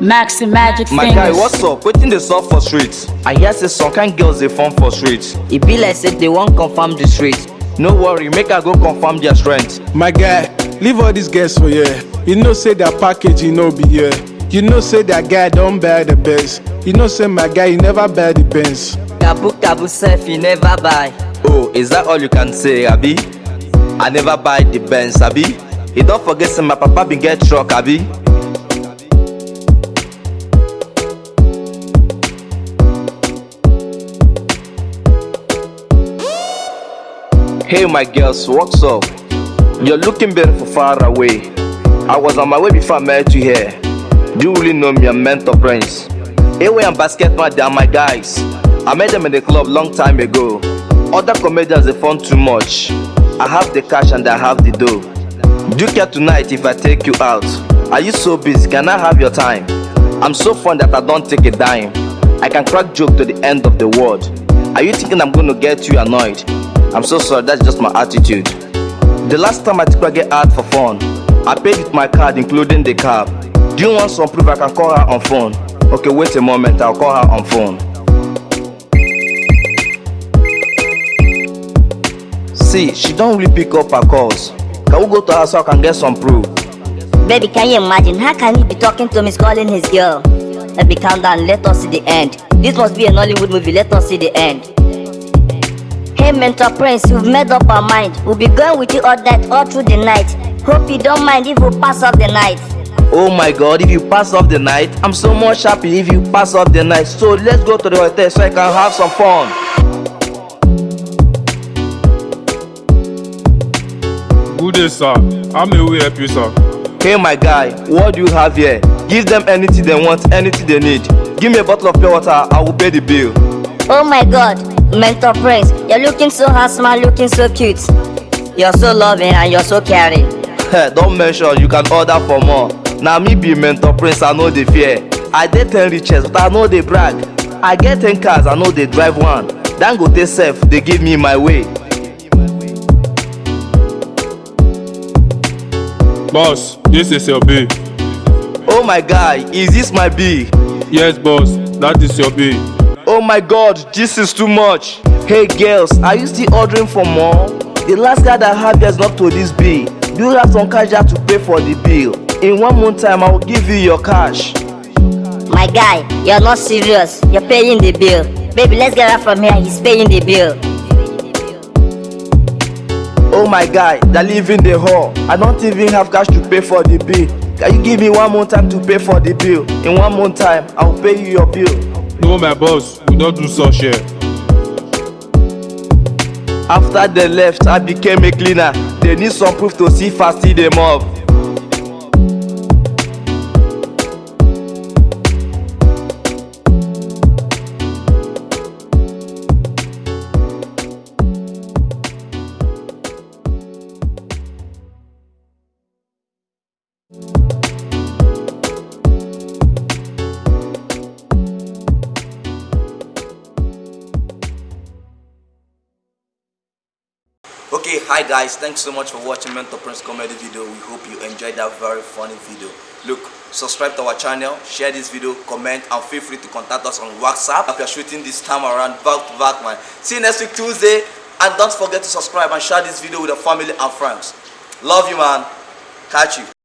Maxi Magic My Fingers. guy, what's up? Wetin dey sup for street? I hear say some kind girls dey form for street. e be like say they wan confirm the street No worry, make I go confirm their strength. My guy, leave all these girls for here. You know say their packaging no be here. You know say that guy don't buy the best. You know say my guy, he never buy the Benz. kabu kabu sef e never buy Oh, is that all you can say, Abi? I never buy the Benz, Abi. You don't forget say my papa bin get truck, Abi. Hey my girls, what's up? You're looking beautiful far away. I was on my way before I met you here. You really know me, I'm mentor prince? Away and basketball, they are my guys. I met them in the club long time ago. Other comedians they fun too much. I have the cash and I have the dough. Do you care tonight if I take you out? Are you so busy? Can I have your time? I'm so fun that I don't take a dime. I can crack joke to the end of the world. Are you thinking I'm gonna get you annoyed? I'm so sorry, that's just my attitude. The last time I took a get out for fun, I paid with my card including the cab. Do you want some proof I can call her on phone? Okay, wait a moment, I'll call her on phone. See, she don't really pick up her calls. Can we go to her so I can get some proof? Baby, can you imagine? How can he be talking to me, calling his girl? Baby, calm down. Let us see the end. This must be an Hollywood movie. Let us see the end. Hey, Mentor Prince, we've made up our mind. We'll be going with you all night, all through the night. Hope you don't mind if we pass off the night. Oh my god, if you pass off the night, I'm so much happy if you pass off the night. So let's go to the hotel so I can have some fun. Good day, sir. How may we help you, sir? Hey my guy, what do you have here? Give them anything they want, anything they need. Give me a bottle of pure water, I will pay the bill. Oh my god, Mentor Prince, you're looking so handsome, looking so cute. You're so loving and you're so caring. Don't mention, you can order for more. Now me be mentor prince, I know the fear. I dey ten riches, but I know they brag. I get ten cars, I know they drive one. Dangote sef, they give me my way. Boss, this is your bill. Oh my guy, is this my bill? Yes, boss, that is your bill. Oh my god, this is too much. Hey girls, are you still ordering for more? The last guy that here is not to this bill. Do you have some cash to pay for the bill? In one month time, I will give you your cash. My guy, you're not serious. You're paying the bill. Baby, let's get out from here. He's paying the bill. Oh my guy, they live in the hall. I don't even have cash to pay for the bill. Can you give me one more time to pay for the bill? In one more time, I will pay you your bill. No, my boss, we don't do such here. After they left, I became a cleaner. They need some proof to see I see them Okay, hi guys, thanks so much for watching Mentor Prince comedy video. We hope you enjoyed that very funny video. Look, subscribe to our channel, share this video, comment, and feel free to contact us on WhatsApp if you're shooting this time around back to back, man. See you next week Tuesday, and don't forget to subscribe and share this video with your family and friends. Love you, man. Catch you.